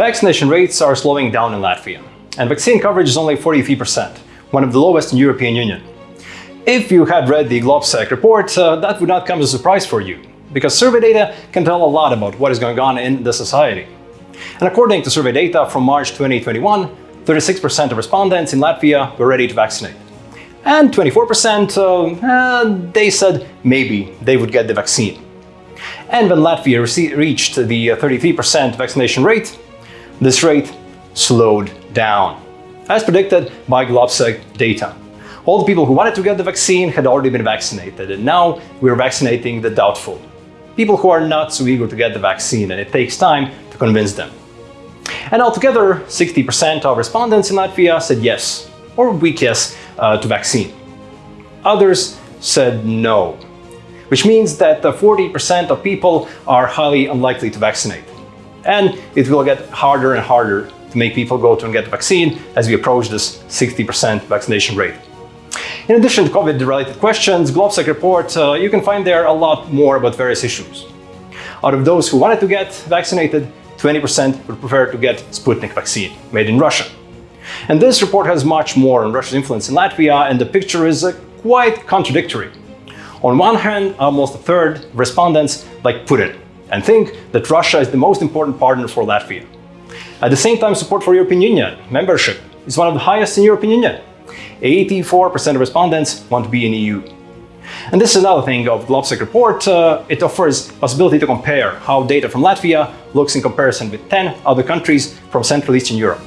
Vaccination rates are slowing down in Latvia, and vaccine coverage is only 43%, one of the lowest in European Union. If you had read the Globsec report, uh, that would not come as a surprise for you, because survey data can tell a lot about what is going on in the society. And according to survey data from March 2021, 36% of respondents in Latvia were ready to vaccinate. And 24% uh, uh, they said maybe they would get the vaccine. And when Latvia reached the 33% vaccination rate, this rate slowed down, as predicted by Globsec data. All the people who wanted to get the vaccine had already been vaccinated, and now we're vaccinating the doubtful. People who are not so eager to get the vaccine, and it takes time to convince them. And altogether, 60% of respondents in Latvia said yes, or weak yes, uh, to vaccine. Others said no, which means that 40% of people are highly unlikely to vaccinate. And it will get harder and harder to make people go to and get the vaccine as we approach this 60% vaccination rate. In addition to COVID-related questions, Globsec report, uh, you can find there a lot more about various issues. Out of those who wanted to get vaccinated, 20% would prefer to get Sputnik vaccine, made in Russia. And this report has much more on Russia's influence in Latvia, and the picture is uh, quite contradictory. On one hand, almost a third respondents like Putin and think that Russia is the most important partner for Latvia. At the same time, support for European Union membership is one of the highest in European Union. 84% of respondents want to be in EU. And this is another thing of Globsec report. Uh, it offers possibility to compare how data from Latvia looks in comparison with 10 other countries from Central Eastern Europe.